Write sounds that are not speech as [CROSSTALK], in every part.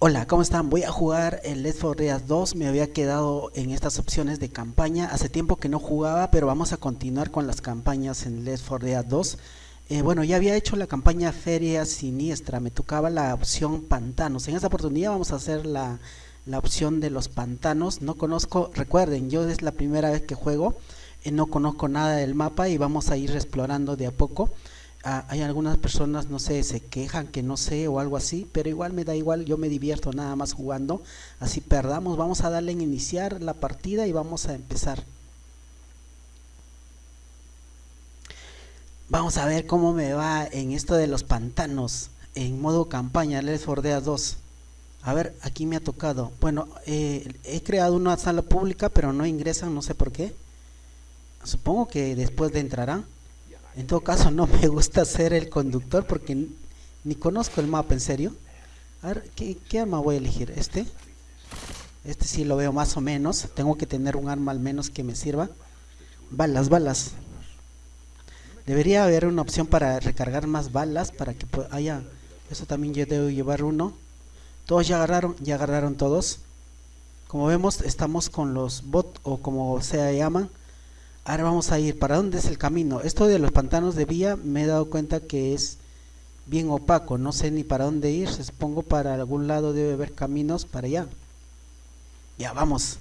Hola, ¿cómo están? Voy a jugar el Let's 4 Dead 2, me había quedado en estas opciones de campaña, hace tiempo que no jugaba, pero vamos a continuar con las campañas en Let's 4 Dead 2. Eh, bueno, ya había hecho la campaña Feria Siniestra, me tocaba la opción Pantanos, en esta oportunidad vamos a hacer la, la opción de los pantanos, no conozco, recuerden, yo es la primera vez que juego, eh, no conozco nada del mapa y vamos a ir explorando de a poco. Hay algunas personas, no sé, se quejan que no sé o algo así, pero igual me da igual, yo me divierto nada más jugando. Así perdamos, vamos a darle en iniciar la partida y vamos a empezar. Vamos a ver cómo me va en esto de los pantanos, en modo campaña, Les Fordea 2. A ver, aquí me ha tocado. Bueno, eh, he creado una sala pública, pero no ingresan, no sé por qué. Supongo que después de entrarán. En todo caso, no me gusta ser el conductor porque ni conozco el mapa, en serio. A ver, ¿qué, arma voy a elegir? ¿Este? Este sí lo veo más o menos. Tengo que tener un arma al menos que me sirva. Balas, balas. Debería haber una opción para recargar más balas para que haya... Eso también yo debo llevar uno. Todos ya agarraron, ya agarraron todos. Como vemos, estamos con los bot o como se llaman. Ahora vamos a ir, ¿para dónde es el camino? Esto de los pantanos de vía me he dado cuenta que es bien opaco, no sé ni para dónde ir, supongo para algún lado debe haber caminos para allá. Ya, vamos.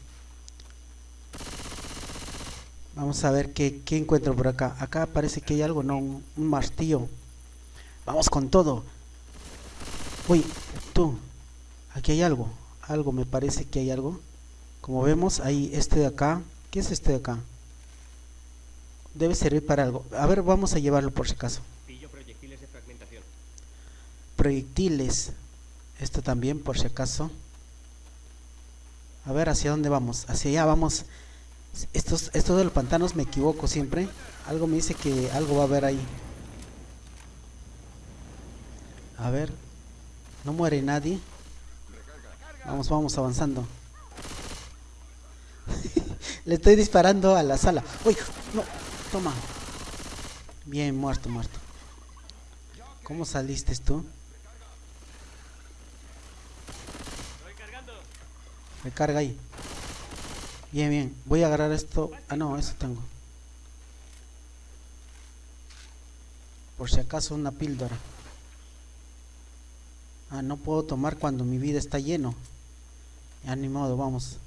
Vamos a ver qué, encuentro por acá. Acá parece que hay algo, no, un, un martillo. Vamos con todo. Uy, tú, aquí hay algo. Algo, me parece que hay algo. Como vemos, hay este de acá. ¿Qué es este de acá? Debe servir para algo. A ver, vamos a llevarlo por si acaso. proyectiles de fragmentación. Proyectiles. Esto también, por si acaso. A ver, ¿hacia dónde vamos? Hacia allá vamos. Estos, esto de los pantanos me equivoco siempre. Algo me dice que algo va a haber ahí. A ver. No muere nadie. Vamos, vamos avanzando. [LAUGHS] Le estoy disparando a la sala. ¡Uy! ¡No! Toma. Bien, muerto, muerto. ¿Cómo saliste tú? Recarga ahí. Bien, bien. Voy a agarrar esto. Ah, no, eso tengo. Por si acaso una píldora. Ah, no puedo tomar cuando mi vida está lleno. Ya ni modo, vamos.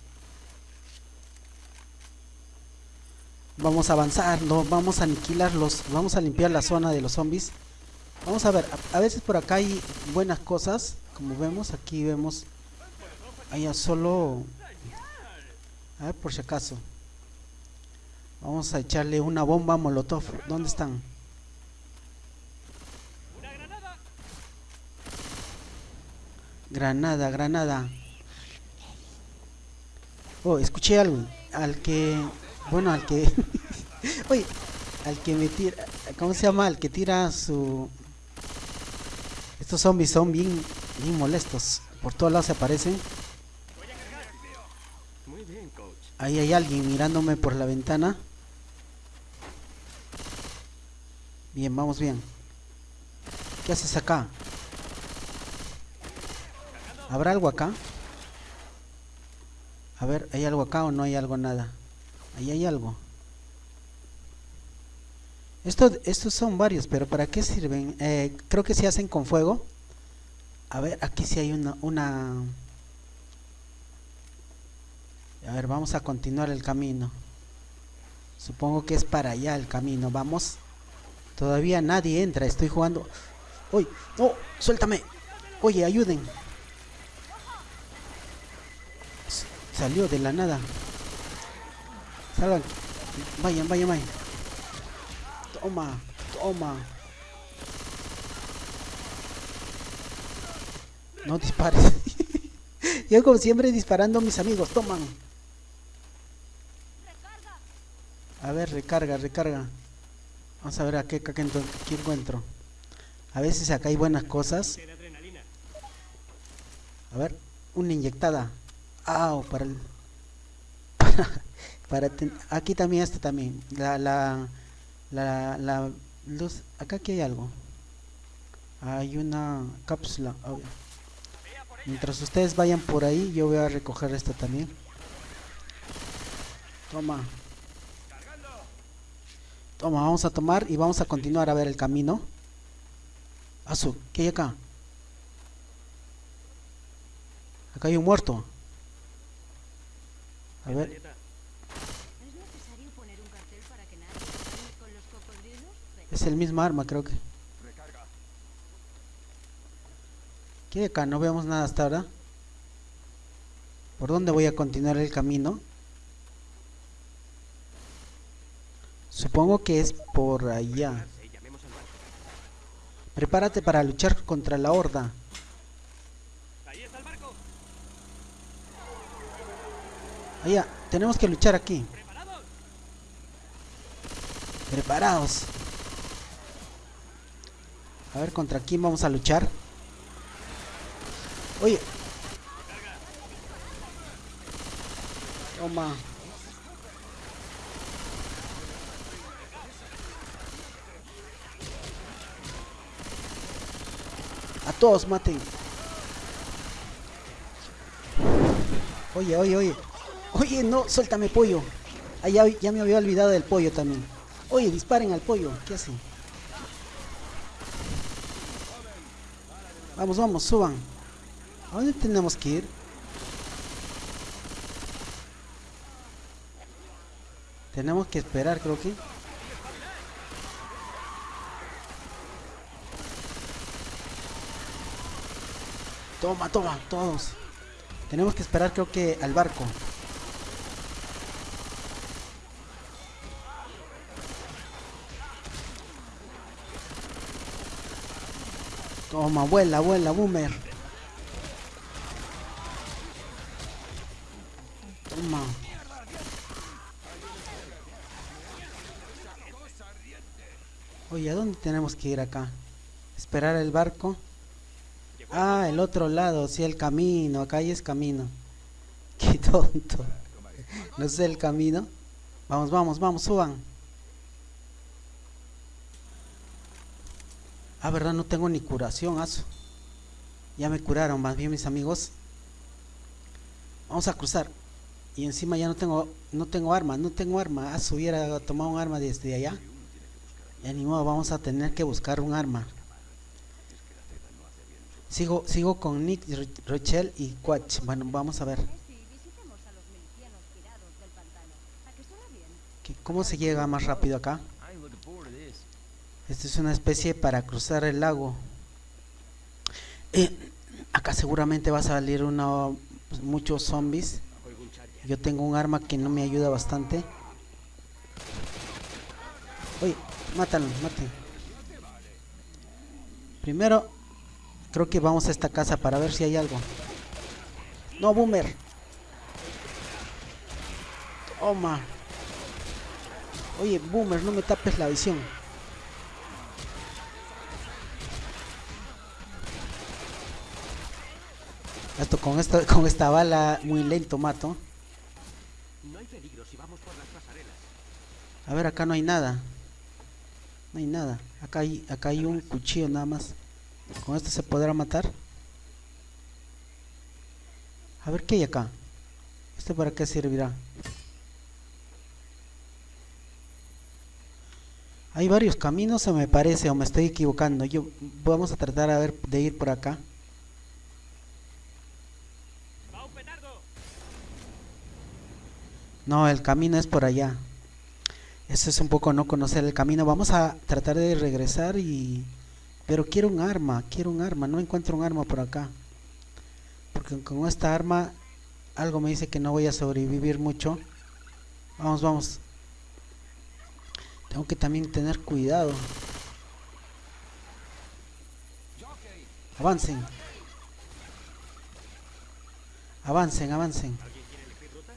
Vamos a avanzar, no, vamos a aniquilarlos, vamos a limpiar la zona de los zombies. Vamos a ver, a, veces por acá hay buenas cosas, como vemos, aquí vemos, hay solo, a ver por si acaso. Vamos a echarle una bomba molotov, ¿dónde están? Granada, granada. Oh, escuché algo, al que bueno, al que... [LAUGHS] Oye, al que me tira... ¿Cómo se llama? Al que tira su... Estos zombies son bien, bien molestos. Por todos lados se aparecen. Ahí hay alguien mirándome por la ventana. Bien, vamos bien. ¿Qué haces acá? ¿Habrá algo acá? A ver, ¿hay algo acá o no hay algo nada? Ahí hay algo. Esto, estos son varios, pero ¿para qué sirven? Eh, creo que se hacen con fuego. A ver, aquí sí hay una, una... A ver, vamos a continuar el camino. Supongo que es para allá el camino. Vamos. Todavía nadie entra. Estoy jugando. ¡Uy! ¡Oh! ¡Suéltame! Oye, ayuden. Salió de la nada. Vayan, vayan, vayan. Toma, toma. No dispares. [LAUGHS] Yo como siempre disparando a mis amigos. Toman. A ver, recarga, recarga. Vamos a ver a qué, encuentro. A veces acá hay buenas cosas. A ver, una inyectada. Ah, para el... [LAUGHS] para aquí también está también la, la, la, la luz acá aquí hay algo hay una cápsula Mientras ustedes vayan por ahí, yo voy a recoger esto también. Toma. Toma, vamos a tomar y vamos a continuar a ver el camino. Azu, ¿qué hay acá? Acá hay un muerto. A ver. ¿Es necesario poner un cartel para que nadie se con los cocodrilos? Es el mismo arma, creo que. ¿Qué hay acá? No vemos nada hasta ahora. ¿Por dónde voy a continuar el camino? Supongo que es por allá. Prepárate para luchar contra la horda. Allá, tenemos que luchar aquí. ¿Preparados? A ver, ¿contra quién vamos a luchar? Oye. Toma. A todos maten. Oye, oye, oye. Oye, no, suéltame pollo. Ah, ya, ya me había olvidado del pollo también. Oye, disparen al pollo. ¿Qué hacen? Vamos, vamos, suban. ¿A dónde tenemos que ir? Tenemos que esperar, creo que. Toma, toma, todos. Tenemos que esperar, creo que al barco. Toma, vuela, vuela, boomer. Toma. Oye, ¿a dónde tenemos que ir acá? Esperar el barco. Ah, el otro lado, sí, el camino. Acá hay es camino. [LAUGHS] Qué tonto. No sé el camino. Vamos, vamos, vamos, suban. Ah, verdad, no tengo ni curación, aso. Ya me curaron, más bien mis amigos. Vamos a cruzar. Y encima ya no tengo, no tengo arma, no tengo arma. Aso hubiera tomado un arma desde allá. Ya ni modo, vamos a tener que buscar un arma. Sigo, sigo con Nick, Ro- Rochelle y Quatch. Bueno, vamos a ver. ¿Cómo se llega más rápido acá? Esta es una especie para cruzar el lago. Eh, acá seguramente va a salir uno, pues, muchos zombies. Yo tengo un arma que no me ayuda bastante. Oye, mátalo, mate. Primero, creo que vamos a esta casa para ver si hay algo. No, boomer. Toma. Oye, boomer, no me tapes la visión. Esto con esta con esta bala muy lento mato. No hay peligro si vamos por las pasarelas. A ver, acá no hay nada. No hay nada. Acá hay, acá hay un cuchillo nada más. ¿Con esto se podrá matar? A ver, ¿qué hay acá? ¿Este para qué servirá? Hay varios caminos, se me parece, o me estoy equivocando. Yo vamos a tratar a ver de ir por acá. ¡Va un petardo! No, el camino es por allá. Eso es un poco no conocer el camino. Vamos a tratar de regresar y... Pero quiero un arma, quiero un arma. No encuentro un arma por acá. Porque con esta arma algo me dice que no voy a sobrevivir mucho. Vamos, vamos. Tengo que también tener cuidado. Avancen. Avancen, avancen. ¿Alguien quiere elegir ruta?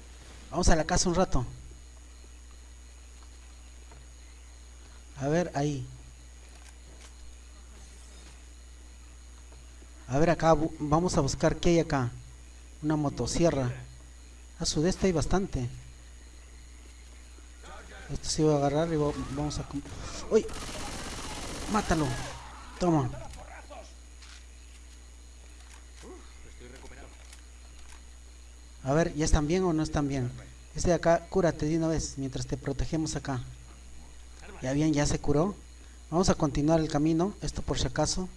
Vamos a la casa un rato. A ver, ahí. A ver acá, vamos a buscar qué hay acá. Una motosierra. A su de esta hay bastante. Esto sí voy a agarrar y va- vamos a... ¡Uy! ¡Mátalo! Toma. Estoy A ver, ¿ya están bien o no están bien? Este de acá, cúrate de una vez mientras te protegemos acá. Ya bien, ya se curó. Vamos a continuar el camino, esto por si acaso.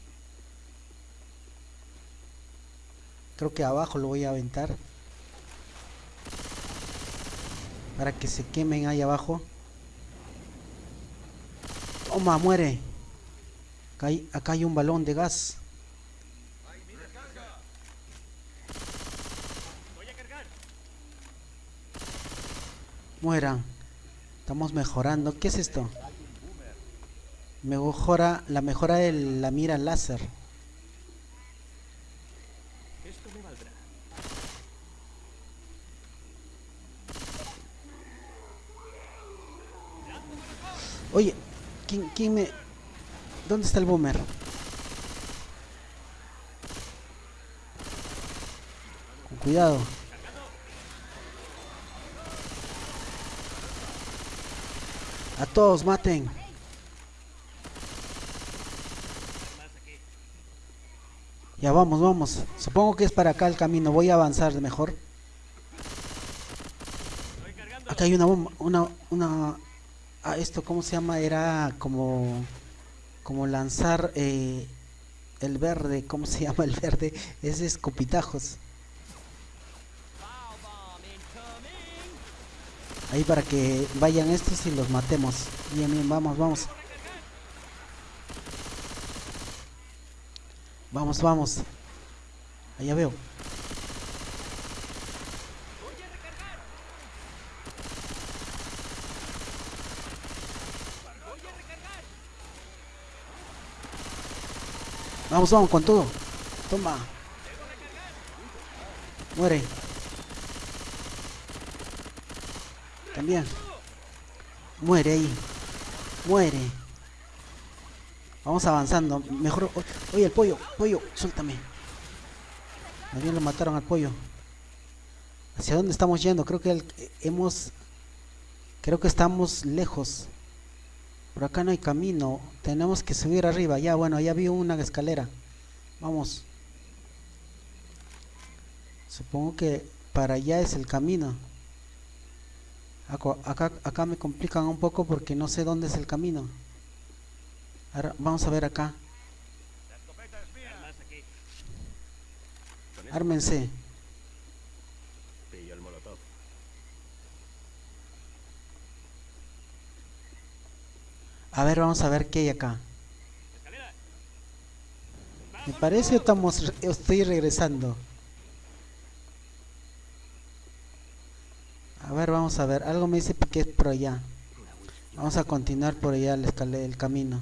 Creo que abajo lo voy a aventar. Para que se quemen ahí abajo. Toma, muere. Acá hay, acá hay un balón de gas. Voy a cargar. Mueran. Estamos mejorando. ¿Qué es esto? Mejora, la mejora de la mira láser. Oye, ¿quién, quién me... ¿Dónde está el boomer? Con cuidado. A todos, maten. Ya vamos, vamos. Supongo que es para acá el camino. Voy a avanzar de mejor. Acá hay una bomba, una, una... Ah, esto, ¿cómo se llama? Era como... Como lanzar eh, el verde. ¿Cómo se [LAUGHS] llama el verde? Es escopitajos. Ahí para que vayan estos y los matemos. Bien, bien, vamos, vamos. Vamos, vamos. Allá veo. Vamos, vamos, con todo. Toma. Muere. También. Muere ahí. Muere. Vamos avanzando. Mejor. Oye, el pollo. Pollo, suéltame. También lo mataron al pollo. ¿Hacia dónde estamos yendo? Creo que el- hemos. Creo que estamos lejos. Por acá no hay camino. Tenemos que subir arriba. Ya, bueno, ya vi una escalera. Vamos. Supongo que para allá es el camino. Acá, acá me complican un poco porque no sé dónde es el camino. Ahora vamos a ver acá. Ármense. A ver, vamos a ver qué hay acá. Me parece que estamos, estoy regresando. A ver, vamos a ver. Algo me dice que es por allá. Vamos a continuar por allá el, escale- el camino.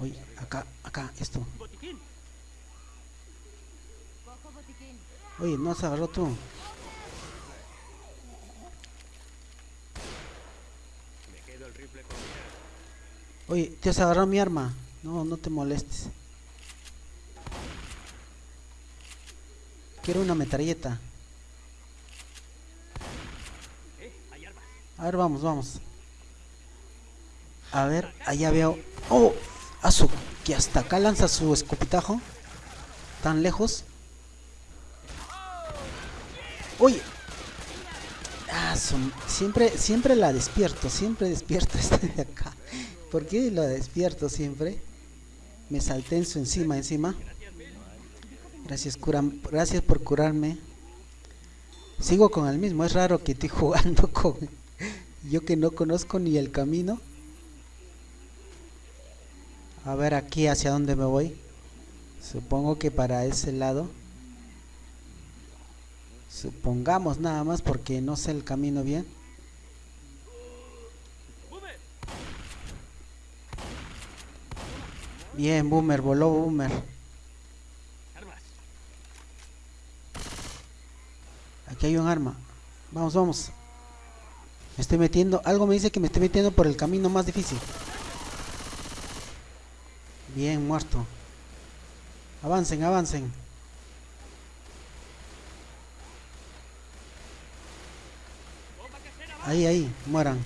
Oye, acá, acá, esto. Oye, no se agarró tú. Oye, te has agarrado mi arma. No, no te molestes. Quiero una metralleta. Eh, hay armas. A ver, vamos, vamos. A ver, allá veo. ¡Oh! Azu, que hasta acá lanza su escopitajo. Tan lejos. Oye. Ah, su- siempre, siempre la despierto, siempre despierto [LAUGHS] esta de acá. ¿Por qué la despierto siempre? Me salté en su encima, encima. Gracias, cura, gracias por curarme. Sigo con el mismo, es raro que estoy [LAUGHS] jugando con yo que no conozco ni el camino. A ver aquí hacia dónde me voy. Supongo que para ese lado. Supongamos nada más porque no sé el camino bien. Bien, Boomer, voló Boomer. Aquí hay un arma. Vamos, vamos. Me estoy metiendo. Algo me dice que me estoy metiendo por el camino más difícil. Bien, muerto. Avancen, avancen. Ahí, ahí, mueran.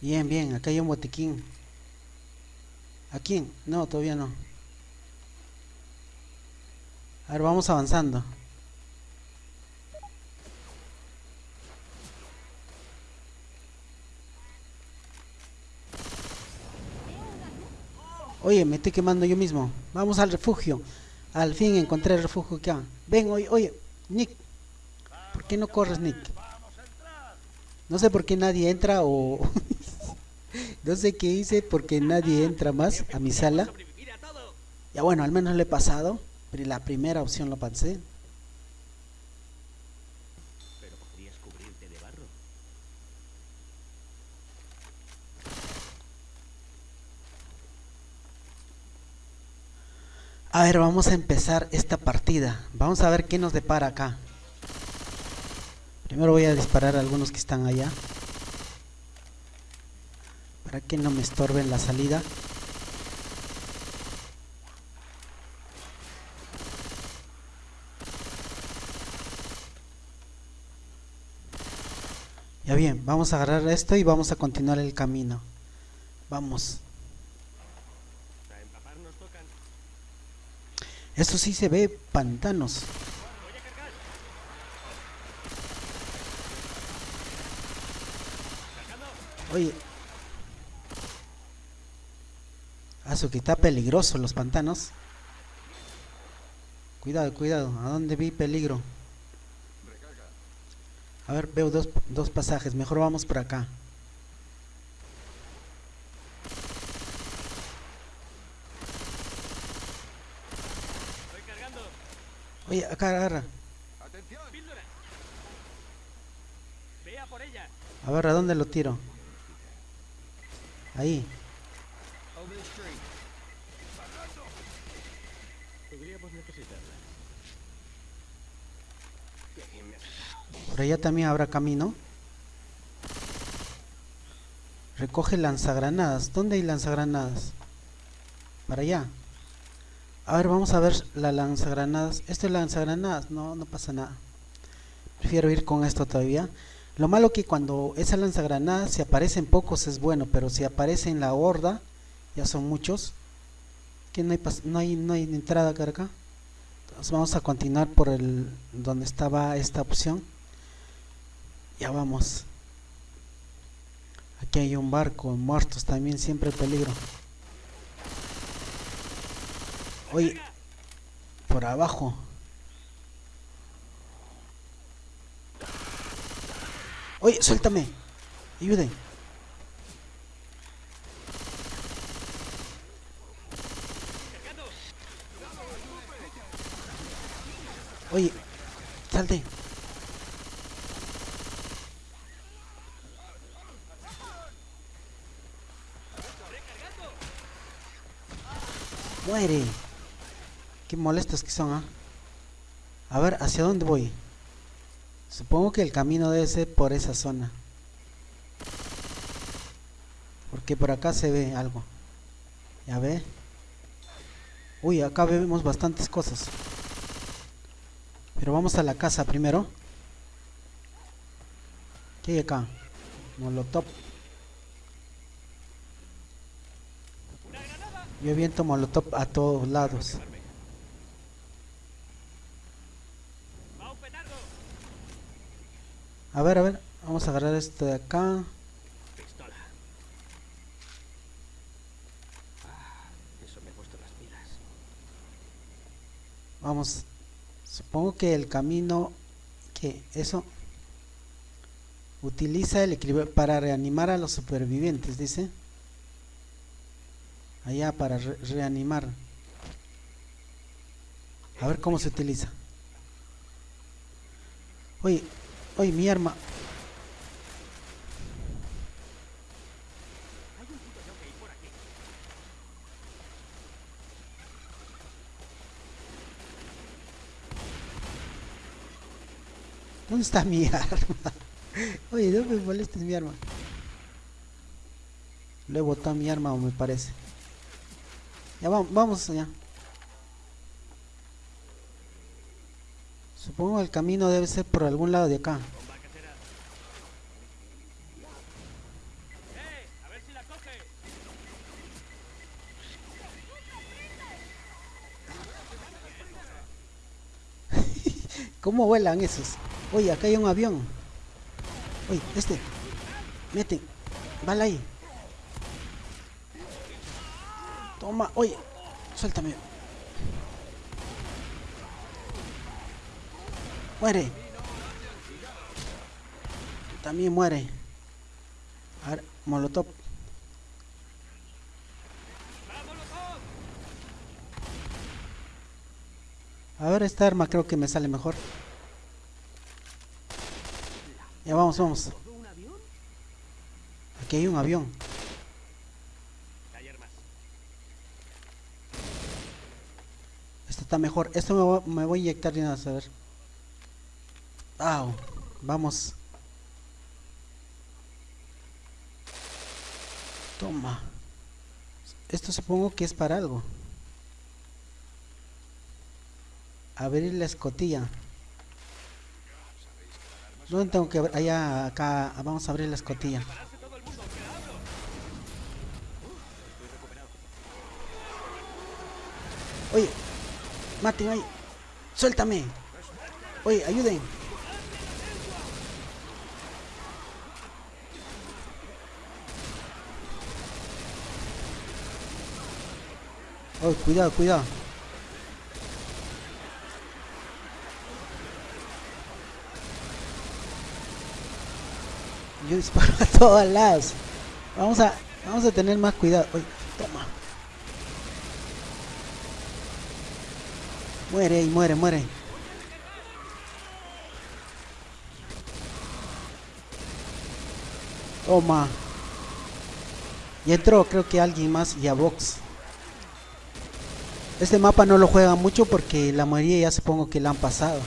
Bien, bien, acá hay un botiquín. ¿A quién? No, todavía no. A ver, vamos avanzando. Oye, me estoy quemando yo mismo. Vamos al refugio. Al fin encontré el refugio acá. Ven, oye, oye, Nick. ¿Por qué no corres, Nick? No sé por qué nadie entra o... [LAUGHS] no sé qué hice porque nadie entra más a mi sala. Ya bueno, al menos le he pasado. La primera opción lo pasé. Pero podrías cubrirte de barro. A ver, vamos a empezar esta partida. Vamos a ver qué nos depara acá. Primero voy a disparar a algunos que están allá. Para que no me estorben la salida. Ya bien, vamos a agarrar esto y vamos a continuar el camino. Vamos. Esto sí se ve pantanos. Oye. Aso que está peligroso los pantanos. Cuidado, cuidado. ¿A dónde vi peligro? A ver, veo dos, dos pasajes. Mejor vamos por acá. Estoy cargando. Oye, acá agarra. Píldora. Vea por ella. A ver, ¿a dónde lo tiro? Ahí. Podríamos necesitarla. Por allá también habrá camino. Recoge lanzagranadas. ¿Dónde hay lanzagranadas? Para allá. A ver, vamos a ver la lanzagranadas. Esto es lanzagranadas. No, no pasa nada. Prefiero ir con esto todavía. Lo malo que cuando esa lanzagranadas si aparecen pocos es bueno, pero si aparece en la horda, ya son muchos. Que no hay, no hay, no hay entrada acá. Entonces vamos a continuar por el donde estaba esta opción. Ya vamos. Aquí hay un barco, muertos también, siempre peligro. Oye, por abajo. Oye, suéltame. Ayuden. Oye, salte. Muere. Qué molestos que son, ¿ah? A ver, ¿hacia dónde voy? Supongo que el camino debe ser por esa zona. Porque por acá se ve algo. Ya ve. Uy, acá vemos bastantes cosas. Pero vamos a la casa primero. ¿Qué hay acá? Molotov. Una granada. Yo aviento molotov a todos lados. A ver, a ver. Vamos a agarrar esto de acá. Vamos. Supongo que el camino que eso utiliza el equilibrio para reanimar a los supervivientes, dice. Allá para re- reanimar. A ver cómo se utiliza. Oye, oye, mi arma. ¿Dónde está mi [LAUGHS] arma? Oye, no me molestes mi arma. Le he botado mi arma, me parece. Ya vamos, vamos allá. Supongo que el camino debe ser por algún lado de acá. [LAUGHS] ¿Cómo vuelan esos? Oye, acá hay un avión. Oye, este. mete, Bala ahí. Toma. Oye. Suéltame. Muere. También muere. A ver, molotov. A ver, esta arma creo que me sale mejor. Ya vamos, vamos. Aquí hay un avión. Hay armas. Este está mejor. Esto me voy, me voy a inyectar de vez, a ver. Vamos. Toma. Esto supongo que es para algo. Abrir la escotilla. ¿Dónde tengo que abrir? Allá, acá. Vamos a abrir la escotilla. Oye, maten ahí. Suéltame. Oye, ayuden. Oh, cuidado, cuidado. Yo disparo [LAUGHS] a todos lados. Vamos a, vamos a tener más cuidado. Oye, toma. Muere y muere, muere. Toma. Y entró, creo que alguien más y a Vox. Este mapa no lo juega mucho porque la mayoría ya supongo que la han pasado.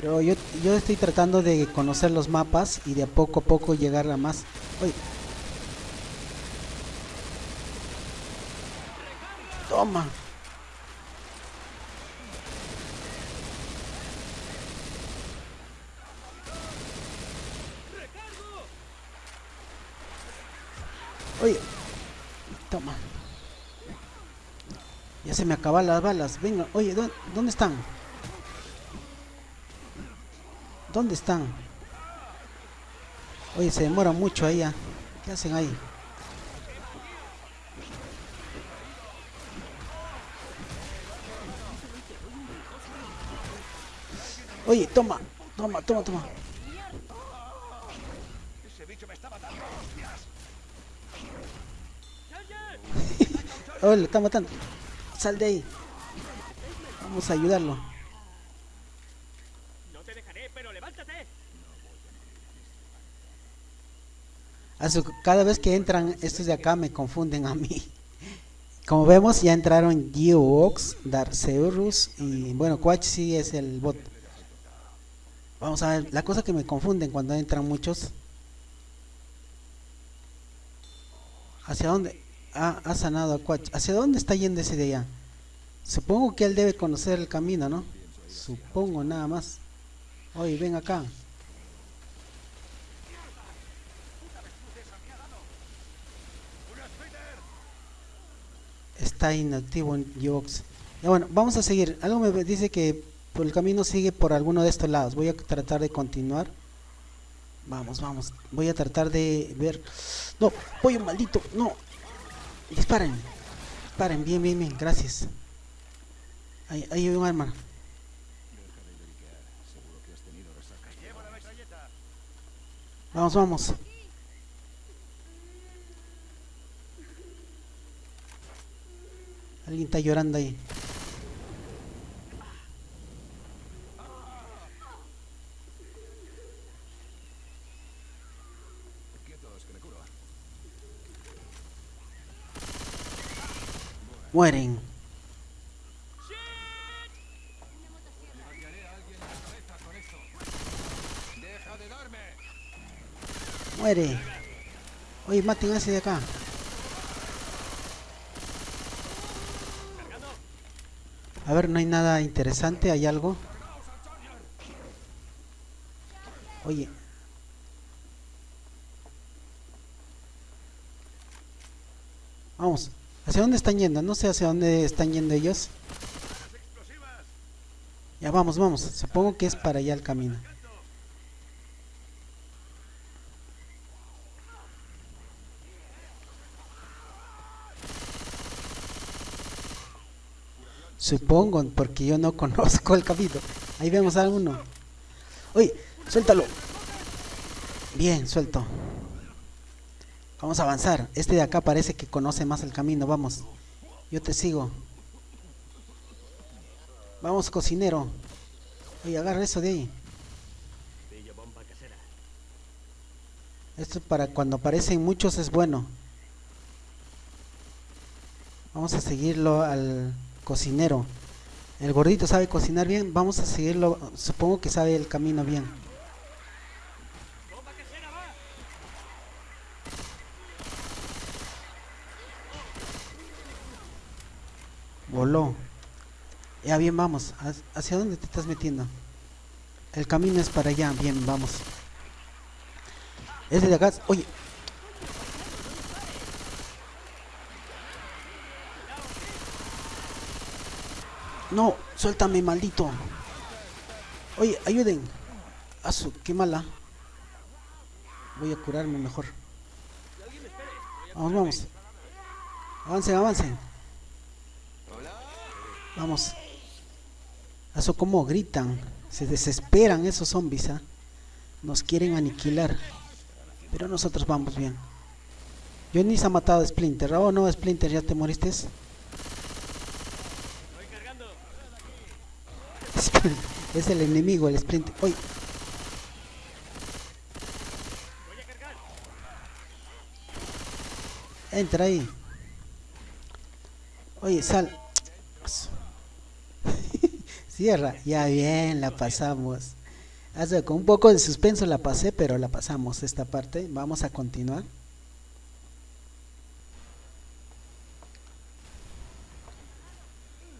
Pero yo, yo estoy tratando de conocer los mapas y de poco a poco llegar a más. Oye. Toma. Oye. Toma. Ya se me acaban las balas. Venga, oye, ¿dó- ¿dónde están? ¿Dónde están? Oye, se demora mucho ahí. ya. ¿Qué hacen ahí? Oye, toma, toma, toma, toma. [LAUGHS] Oh, lo está matando. Sal de ahí. Vamos a ayudarlo. No te dejaré, pero levántate. Cada vez que entran estos de acá me confunden a mí. Como vemos ya entraron Geox, Darceurus y bueno, Quach sí es el bot. Vamos a ver, la cosa que me confunden cuando entran muchos. ¿Hacia dónde? Ah, ha sanado a Quach. ¿Hacia dónde está yendo ese de allá? Supongo que él debe conocer el camino, ¿no? Supongo nada más. Oye, ven acá. está inactivo en Yox. Ya bueno, vamos a seguir. Algo me dice que por el camino sigue por alguno de estos lados. Voy a tratar de continuar. Vamos, vamos. Voy a tratar de ver. No, pollo maldito, no. Disparen. Disparen, bien, bien, bien. Gracias. Ahí, ahí hay un arma. Vamos, vamos. Alguien está llorando ahí. Mueren. Muere. Oye, maten a ese de acá. A ver, no hay nada interesante, ¿hay algo? Oye. Vamos. ¿Hacia dónde están yendo? No sé hacia dónde están yendo ellos. Ya vamos, vamos. Supongo que es para allá el camino. Supongo, porque yo no [LAUGHS] conozco el camino. Ahí vemos a uno. Oye, suéltalo. Bien, suelto. Vamos a avanzar. Este de acá parece que conoce más el camino. Vamos. Yo te sigo. Vamos, cocinero. Oye, agarra eso de ahí. Esto para cuando aparecen muchos es bueno. Vamos a seguirlo al cocinero. El gordito sabe cocinar bien. Vamos a seguirlo. Supongo que sabe el camino bien. ¡Bomba casera va! Voló. Ya bien, vamos. ¿Ha- ¿Hacia dónde te estás metiendo? El camino es para allá. Bien, vamos. Este de acá. Oye. No, suéltame, maldito. Oye, ayuden. Asu, qué mala. Voy a curarme mejor. Vamos, vamos. Avancen, avancen. Vamos. Eso como gritan. Se desesperan esos zombies, ¿ah? Nos quieren aniquilar. Pero nosotros vamos bien. Johnny se ha matado a Splinter. Oh no, Splinter, ya te moriste. [LAUGHS] Es el enemigo, el Splinter. Cargar. entra ahí. Oye, sal. Cierra. Ya bien, la pasamos. Con un poco de suspenso la pasé, pero la pasamos esta parte. Vamos a continuar.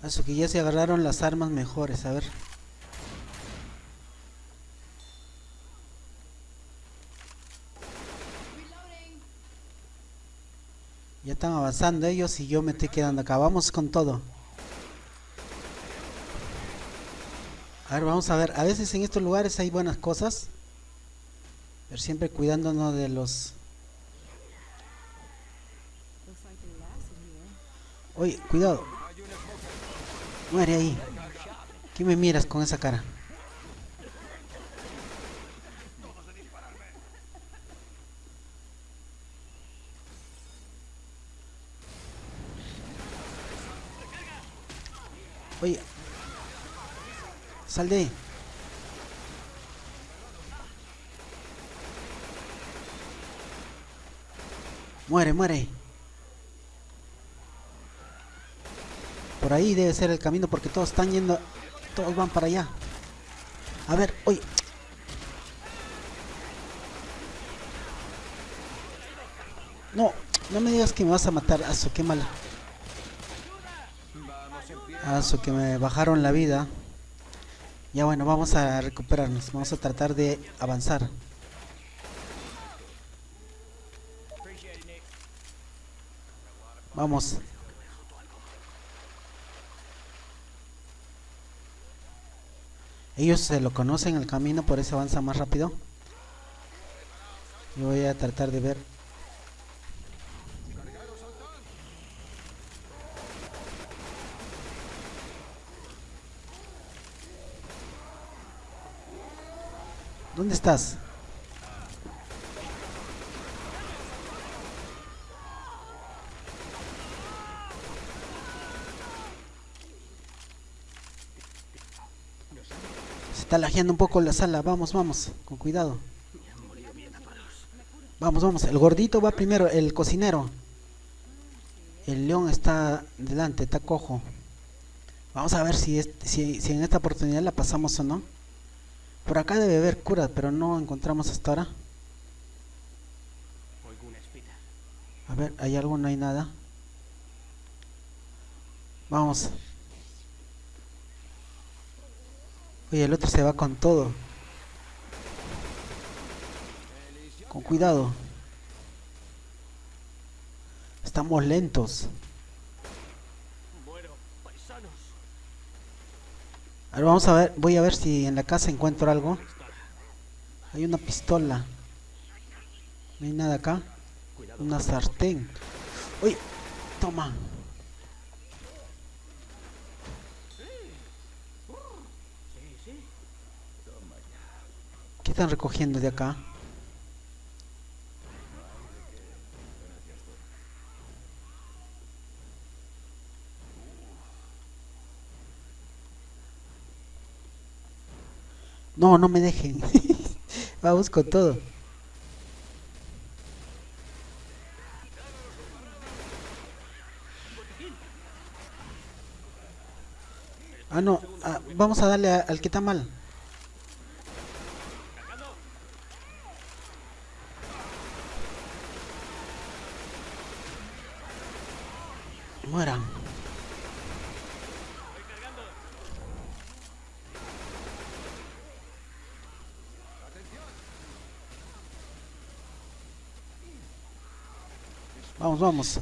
Así que ya se agarraron las armas mejores, a ver. Ya están avanzando ellos y yo me estoy quedando acá. Vamos con todo. A ver, vamos a ver. A veces en estos lugares hay buenas cosas. Pero siempre cuidándonos de los... Oye, cuidado. Muere ahí. ¿Qué me miras con esa cara? Oye. Sal de. Muere, muere. Por ahí debe ser el camino porque todos están yendo. Todos van para allá. A ver, oye. No, no me digas que me vas a matar. Aso, qué mala. Aso, que me bajaron la vida. Ya bueno, vamos a recuperarnos. Vamos a tratar de avanzar. Vamos. Ellos se lo conocen el camino, por eso avanza más rápido. Yo voy a tratar de ver. ¿Dónde estás? Se está lajeando un poco la sala. Vamos, vamos, con cuidado. Vamos, vamos. El gordito va primero, el cocinero. El león está delante, está cojo. Vamos a ver si, si en esta oportunidad la pasamos o no. Por acá debe haber curas, pero no encontramos hasta ahora. A ver, ¿hay algo? No hay nada. Vamos. Oye, el otro se va con todo. Con cuidado. Estamos lentos. A ver, vamos a ver, voy a ver si en la casa encuentro algo. Hay una pistola. No hay nada acá. Una sartén. Uy, toma. ¿Qué están recogiendo de acá? No, no me dejen. [LAUGHS] Vamos con todo. Ah, no. ah, vamos a darle al que está mal. Mueran. Vamos.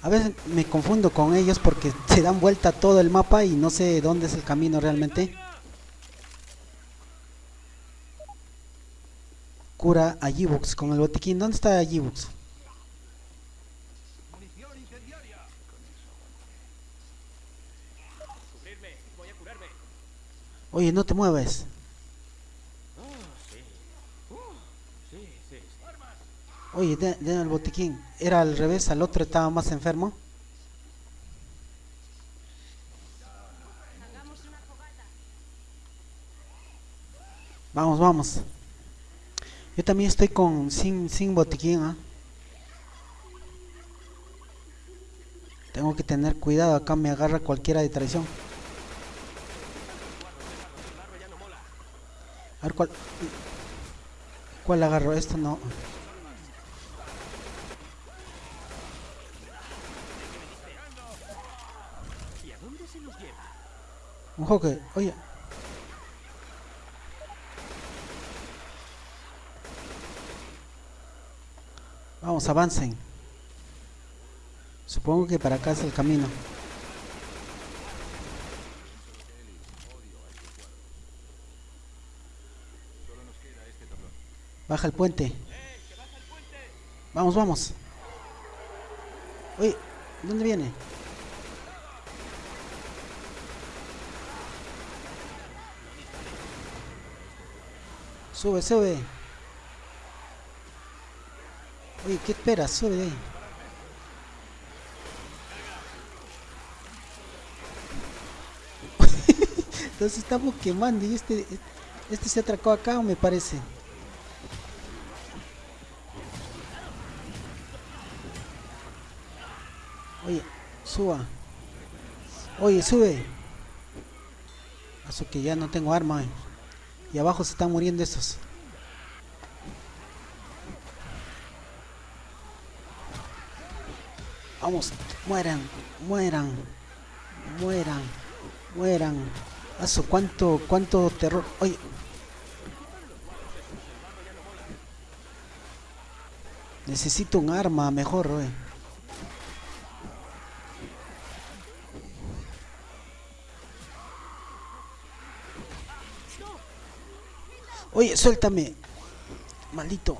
A veces me confundo con ellos porque se dan vuelta todo el mapa y no sé dónde es el camino realmente. Cura a G-Books con el botiquín. ¿Dónde está G-Books? Oye, no te mueves. Sí, sí, sí. Oye, de- den el botiquín. Era al revés, al otro estaba más enfermo. Vamos, vamos. Yo también estoy con sin, sin botiquín, ¿ah? Tengo que tener cuidado, acá me agarra cualquiera de traición. A ver cuál. ¿Cuál agarro? Esto no. ¿Y a dónde se nos lleva? Un joque, oye. Vamos, avancen. Supongo que para acá es el camino. Baja el puente. Vamos, vamos. Oye, ¿dónde viene? Sube, sube. Oye, ¿qué esperas? Sube de ahí. [LAUGHS] Entonces estamos quemando y este, este se atracó acá, me parece. Oye, suba. Oye, sube. Eso que ya no tengo arma. eh. Y abajo se están muriendo estos. Vamos, mueran, mueran, mueran, mueran. Aso, cuánto, cuánto terror. Oye. Necesito un arma mejor, oye. Oye, suéltame. Maldito.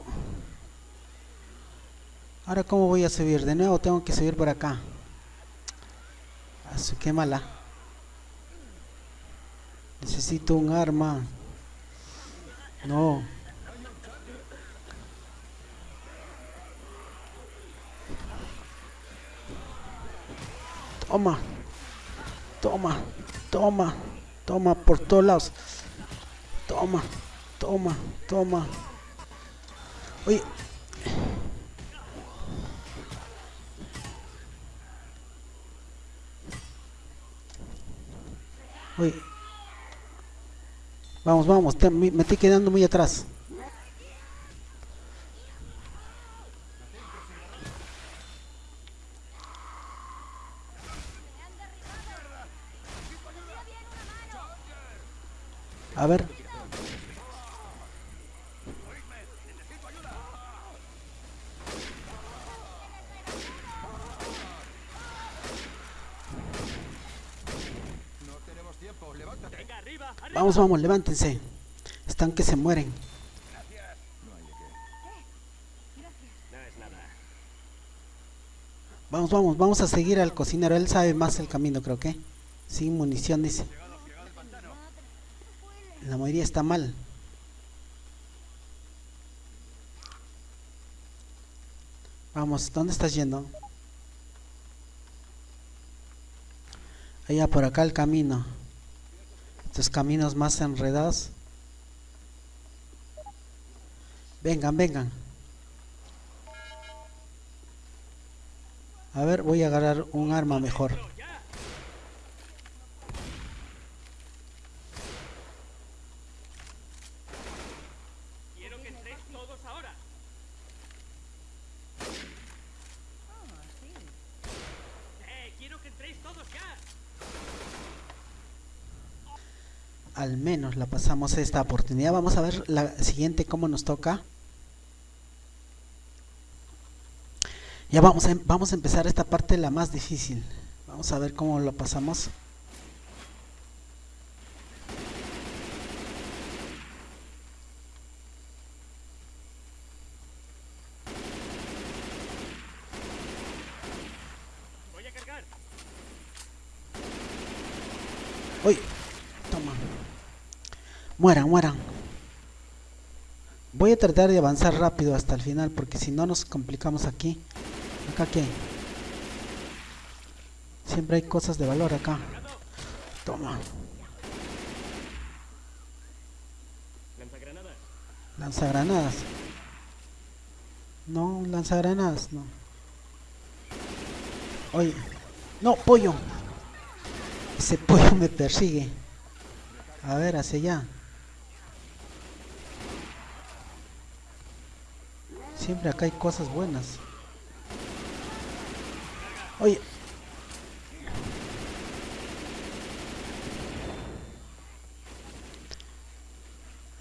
Ahora, ¿cómo voy a subir? De nuevo tengo que subir por acá. Asu, qué mala. Necesito un arma. No. Toma. Toma. Toma. Toma por todos lados. Toma. Toma. Toma. Oye. Oye. Vamos, vamos, te- me me estoy quedando muy atrás. A ver. Venga, arriba, arriba. Vamos, vamos, levántense. Están que se mueren. Vamos, vamos, vamos a seguir al cocinero. Él sabe más el camino, creo que. Sin munición, dice. La mayoría está mal. Vamos, ¿dónde estás yendo? Allá por acá el camino. Estos caminos más enredados. Vengan, vengan. A ver, voy a agarrar un arma mejor. No, ya. Quiero que entréis todos ahora. Eh, quiero que entréis todos ya. Al menos la pasamos esta oportunidad. Vamos a ver la siguiente cómo nos toca. Ya vamos a, em- vamos a empezar esta parte la más difícil. Vamos a ver cómo lo pasamos. Voy a cargar. Uy, toma. Mueran, mueran. Voy a tratar de avanzar rápido hasta el final porque si no nos complicamos aquí. Acá qué? Siempre hay cosas de valor acá. Toma. Lanzagranadas. Lanzagranadas. No, lanzagranadas, no. Oye, no, pollo. Ese pollo me persigue. A ver, hacia allá. Siempre acá hay cosas buenas. Oye.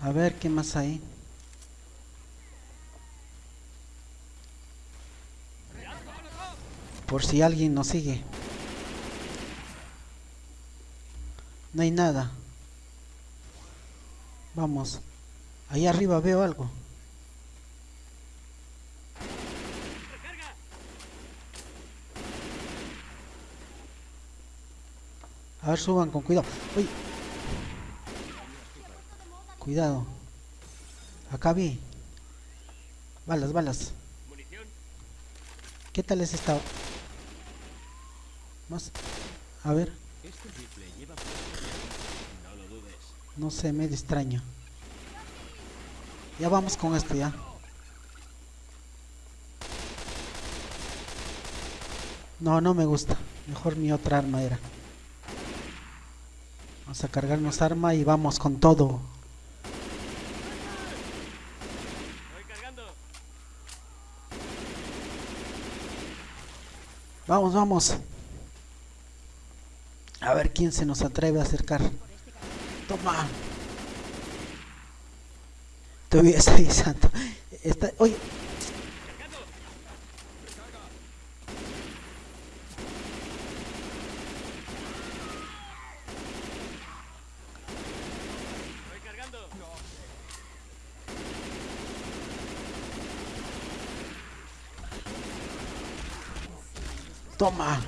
A ver, ¿qué más hay? Por si alguien nos sigue. No hay nada. Vamos. Ahí arriba veo algo. A ver, suban con cuidado. Uy. Cuidado. Acá vi. Balas, balas. ¿Qué tal es esta? Más. A ver. No sé, medio extraño. Ya vamos con esto ya. No, no me gusta. Mejor mi otra arma era. Vamos a cargarnos arma y vamos con todo. Vamos, vamos. A ver quién se nos atreve a acercar. Toma. Te voy avisando. [LAUGHS] Está, oye, Cargando. Voy cargando. Toma.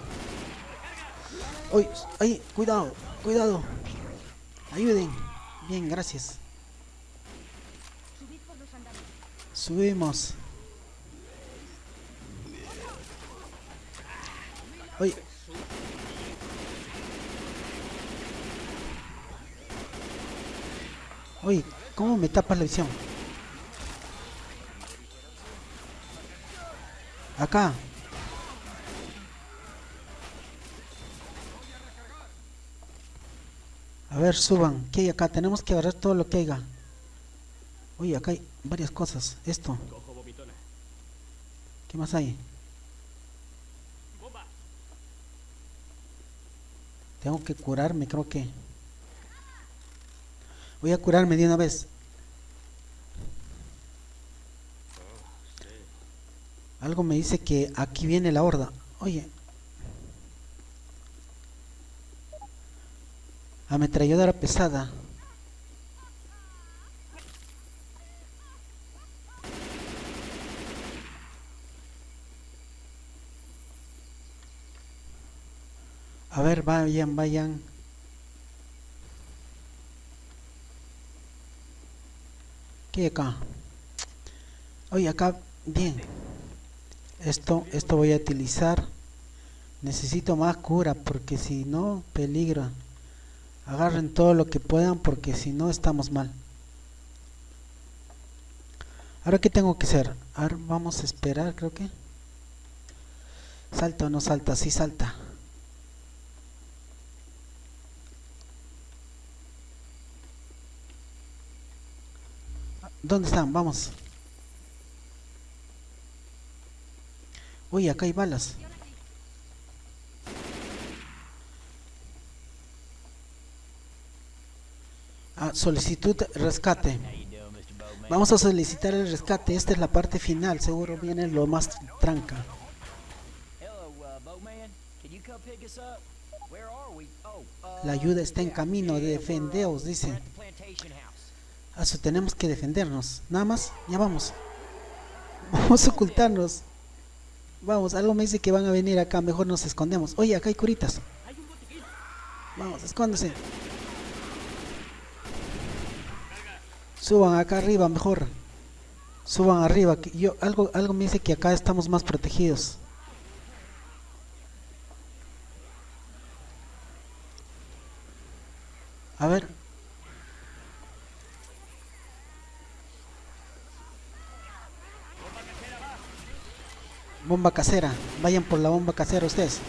Oye, oye, cuidado, cuidado. Ayuden. Bien, gracias. Subimos. Oye. Oye, ¿cómo me tapas la visión? Acá. A ver, suban. ¿Qué hay acá? Tenemos que agarrar todo lo que haya. Oye, acá hay varias cosas. Esto. ¿Qué más hay? Tengo que curarme, creo que. Voy a curarme de una vez. Algo me dice que aquí viene la horda. Oye. Ametralladora pesada. A ver, vayan, vayan. ¿Qué acá? Oye, acá, bien. Esto, esto voy a utilizar. Necesito más cura porque si no, peligro. Agarren todo lo que puedan porque si no, estamos mal. Ahora, ¿qué tengo que hacer? Vamos a esperar, creo que. ¿Salta o no salta? Sí salta. ¿Dónde están? Vamos. Uy, acá hay balas. Ah, solicitud rescate. Vamos a solicitar el rescate. Esta es la parte final. Seguro viene lo más tranca. La ayuda está en camino. Defendeos, dice. Eso tenemos que defendernos. Nada más. Ya vamos. [LAUGHS] Vamos a ocultarnos. Vamos, algo me dice que van a venir acá. Mejor nos escondemos. Oye, acá hay curitas. Vamos, escóndese. Suban acá arriba, mejor. Suban arriba. Yo, algo, algo me dice que acá estamos más protegidos. A ver. Bomba casera. Vayan por la bomba casera ustedes.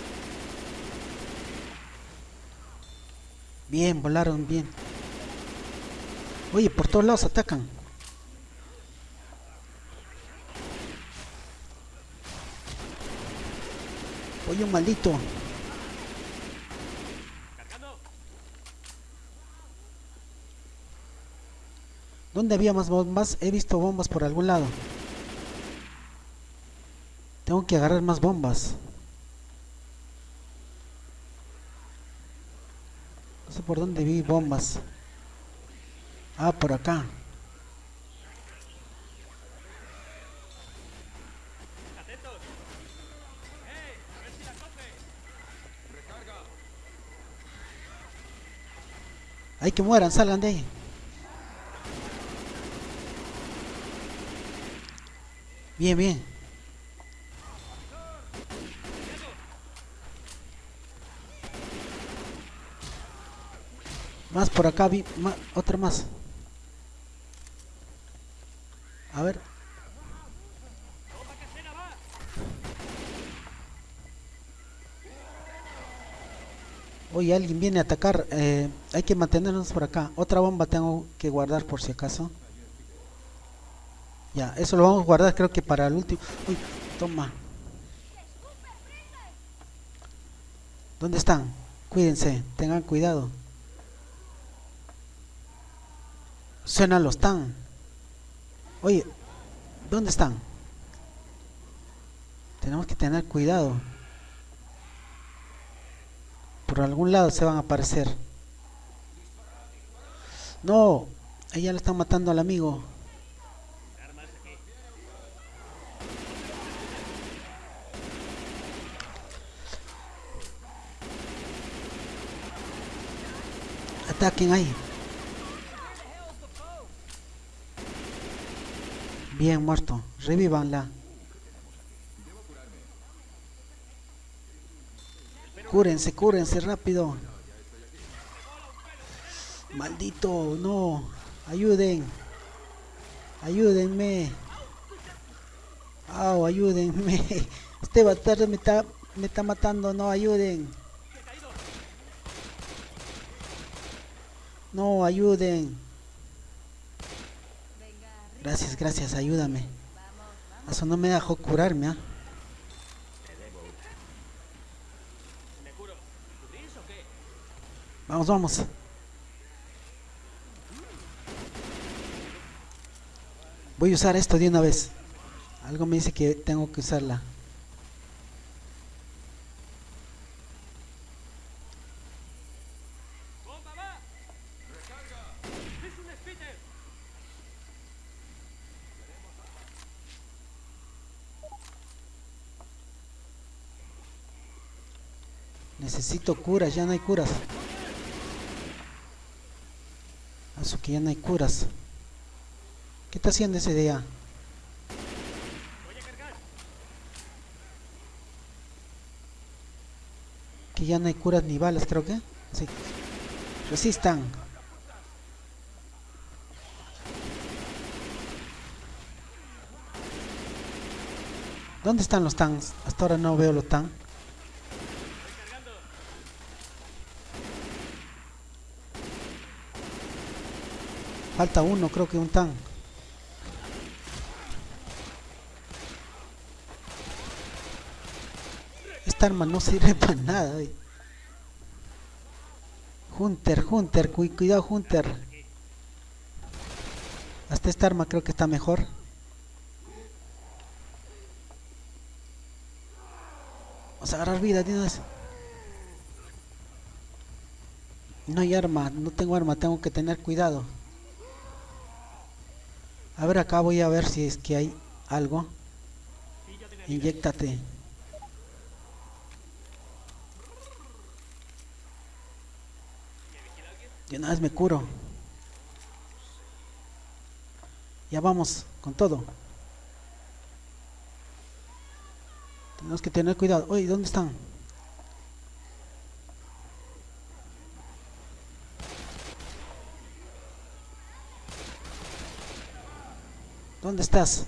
Bien, volaron bien. Oye, por todos lados atacan. Oye, un maldito. ¿Dónde había más bombas? He visto bombas por algún lado. Tengo que agarrar más bombas. No sé por dónde vi bombas. Ah, por acá. Hay que mueran, salgan de ahí. Bien, bien. Más por acá, vi ma- otra más. A ver. ¡Bomba casera va! Oye, alguien viene a atacar. eh, hay que mantenernos por acá. Otra bomba tengo que guardar por si acaso. Ya, eso lo vamos a guardar creo que para el último. Uy, toma. ¿Dónde están? Cuídense, tengan cuidado. Suenan los tan. Oye, ¿dónde están? Tenemos que tener cuidado. Por algún lado se van a aparecer. No, ahí ya le están matando al amigo. Ataquen ahí. Bien muerto. Revívanla. Cúrense, cúrense rápido. Maldito, no. Ayuden. Ayúdenme. Au, ayúdenme. [LAUGHS] Este bastardo me está, me está matando, no ayuden. No, ayuden. Gracias, gracias, ayúdame. Eso no me dejó curarme, ¿ah? ¿Me Vamos, vamos. Voy a usar esto de una vez. Algo me dice que tengo que usarla. Necesito curas, ya no hay curas. Que ya no hay curas. ¿Qué está haciendo ese día? Que ya no hay curas ni balas, creo que. Sí. Resistan. ¿Dónde están los tanks? Hasta ahora no veo los tanks. Falta uno, creo que un tank. Esta arma no sirve para nada. eh. Hunter, Hunter, cu- cuidado Hunter. Hasta esta arma creo que está mejor. Vamos a agarrar vida vez. No hay arma, no tengo arma, tengo que tener cuidado. A ver, acá voy a ver si es que hay algo. Inyéctate. De una vez me curo. Ya vamos con todo. Tenemos que tener cuidado. Oye, ¿dónde están? ¿Dónde estás?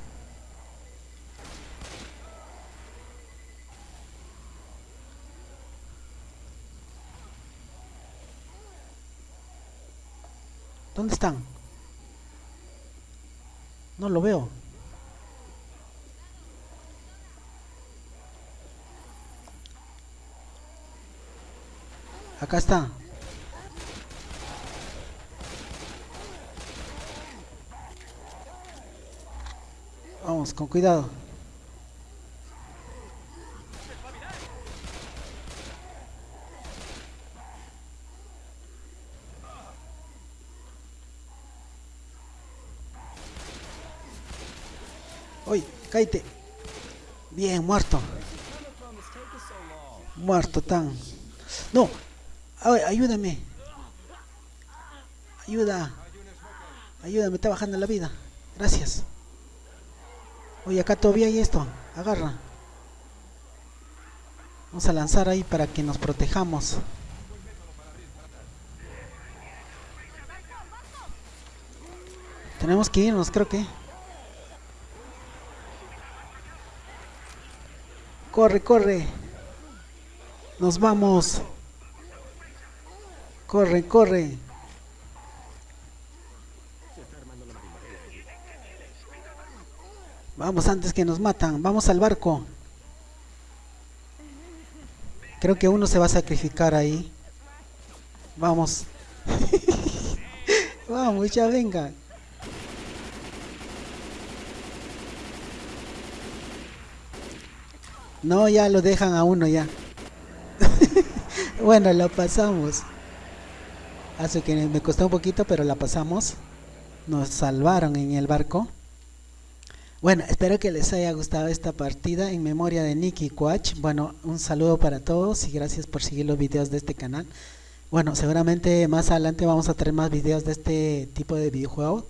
¿Dónde están? No lo veo. Acá está. Con cuidado. Uy. Bien, muerto. Muerto tan. No. Ay, ayúdame. Ayuda. Ayúdame, está bajando la vida. Gracias. Oye, acá todavía hay esto. Agarra. Vamos a lanzar ahí para que nos protejamos. Tenemos que irnos, creo que. Corre, corre. Nos vamos. Corre, corre. Vamos antes que nos matan. Vamos al barco. Creo que uno se va a sacrificar ahí. Vamos. [LAUGHS] Vamos, ya venga. No, ya lo dejan a uno ya. [LAUGHS] bueno, lo pasamos. Hace que me costó un poquito, pero la pasamos. Nos salvaron en el barco. Bueno, espero que les haya gustado esta partida en memoria de Nicky Quach. Bueno, un saludo para todos y gracias por seguir los videos de este canal. Bueno, seguramente más adelante vamos a traer más videos de este tipo de videojuegos.